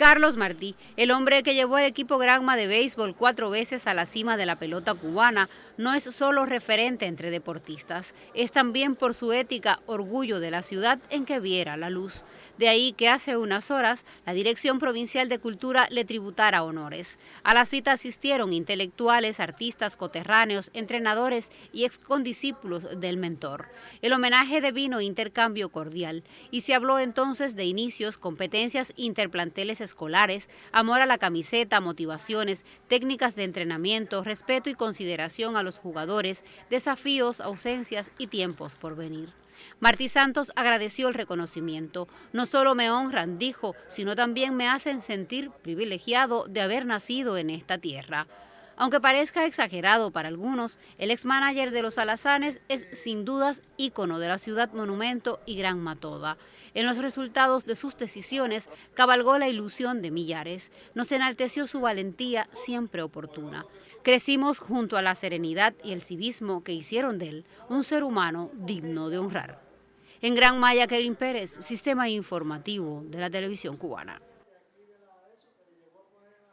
Carlos Martí, el hombre que llevó al equipo Granma de béisbol cuatro veces a la cima de la pelota cubana, no es solo referente entre deportistas, es también por su ética orgullo de la ciudad en que viera la luz. De ahí que hace unas horas la Dirección Provincial de Cultura le tributara honores. A la cita asistieron intelectuales, artistas, coterráneos, entrenadores y excondiscípulos del mentor. El homenaje devino intercambio cordial y se habló entonces de inicios, competencias interplanteles escolares, amor a la camiseta, motivaciones, técnicas de entrenamiento, respeto y consideración a los jugadores, desafíos, ausencias y tiempos por venir. Martí Santos agradeció el reconocimiento. No solo me honran, dijo, sino también me hacen sentir privilegiado de haber nacido en esta tierra. Aunque parezca exagerado para algunos, el ex-manager de los Alazanes es sin dudas ícono de la ciudad monumento y gran matoda. En los resultados de sus decisiones cabalgó la ilusión de millares. Nos enalteció su valentía siempre oportuna. Crecimos junto a la serenidad y el civismo que hicieron de él un ser humano digno de honrar. En Gran Maya, Kerin Pérez, Sistema Informativo de la Televisión Cubana.